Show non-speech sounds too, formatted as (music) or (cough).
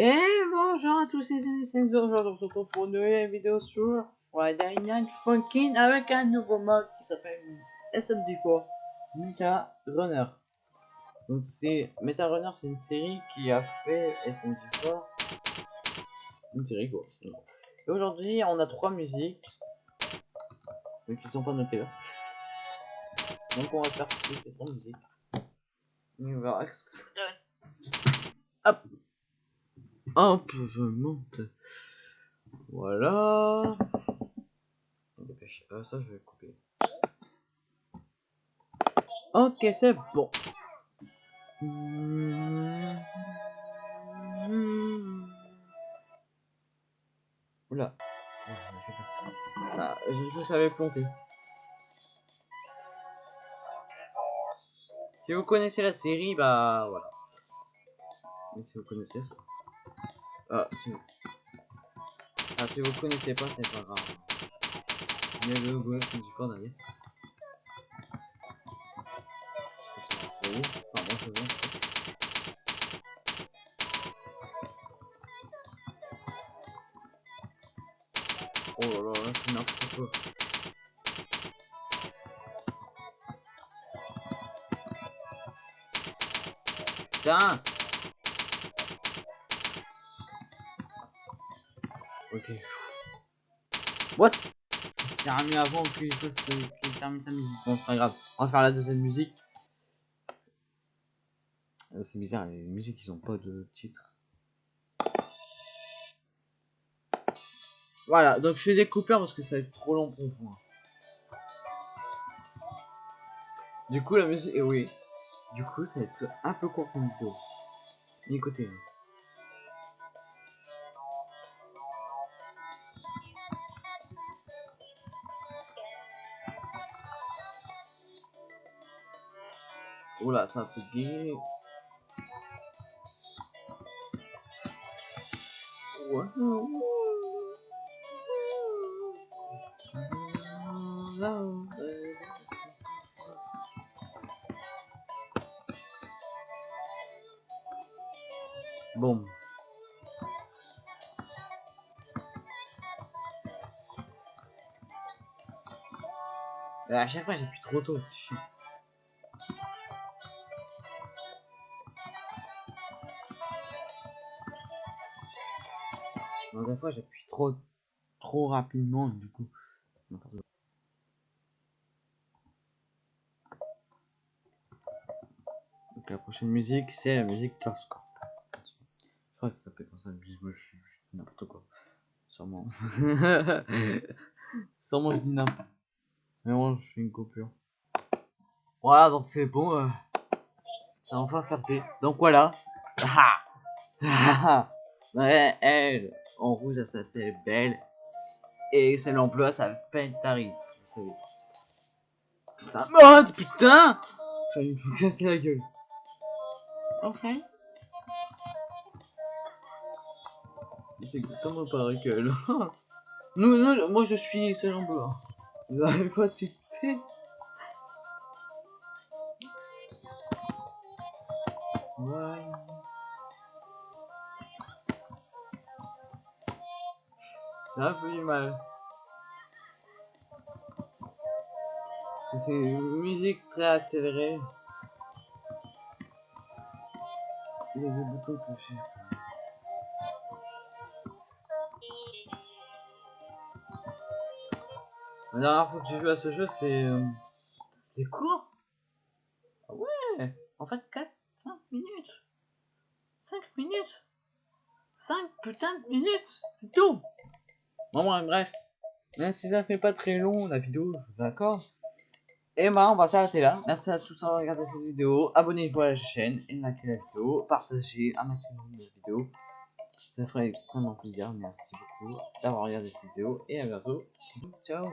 Et bonjour à tous les amis, c'est aujourd'hui on se retrouve pour une nouvelle vidéo sur Friday Night Funkin' avec un nouveau mode qui s'appelle SMD4 Meta Runner. Donc c'est Meta Runner, c'est une série qui a fait SMD4, une série quoi. Et aujourd'hui on a trois musiques, donc qui sont pas notées là. Donc on va faire ces trois musiques. Et on verra ce que ça donne. Hop Hop, je monte. Voilà. Ah, ça, je vais couper. Ok, c'est bon. Oula. Ça, je, je savais planter. Si vous connaissez la série, bah voilà. Mais si vous connaissez ça. Ah, si... ah, si vous connaissez pas, c'est pas grave. Il y a le du corps vois. Oh là là, là c'est n'importe quoi. Putain Ok. What? J'ai remis avant qu'il qu termine sa musique. Bon, c'est pas grave. On va faire la deuxième musique. Euh, c'est bizarre, les musiques ils ont pas de titre. Voilà, donc je fais des coupeurs parce que ça va être trop long pour moi. Du coup, la musique. Et oui. Du coup, ça va être un peu court comme vidéo. Écoutez. Hein. Oula, ça a bugué. Bon. À chaque fois j'appuie trop tôt, c'est chiant. Des fois j'appuie trop trop rapidement du coup. Donc la prochaine musique c'est la musique Torscore. Je crois que ça s'appelle comme ça, moi je suis n'importe quoi. Sûrement. (laughs) Sûrement je dis n'importe. Mais bon je fais une coupure. Voilà donc c'est bon. Euh... Ça va enfin capté. Donc voilà. ouais, elle en rouge, elle s'appelle Belle. Et c'est l'emploi, ça s'appelle Taris. Vous savez. Ça mode, putain J'ai me casser la gueule. Ok. C'est nous, nous, moi je suis en blanc. Vous avez pas fait Ouais. Un peu du mal. Parce que c'est une musique très accélérée. Il y a des boutons je La dernière fois que j'ai joué à ce jeu, c'est... Euh, c'est court. Ah ouais. En fait, 4, 5 minutes. 5 minutes. 5 putain de minutes. C'est tout Bon, bref. Même si ça fait pas très long la vidéo, je vous accorde. Et bah, on va s'arrêter là. Merci à tous d'avoir regardé cette vidéo. Abonnez-vous à la chaîne, et likez la vidéo, partagez un maximum de vidéos. Ça ferait extrêmement plaisir. Merci beaucoup d'avoir regardé cette vidéo et à bientôt. Ciao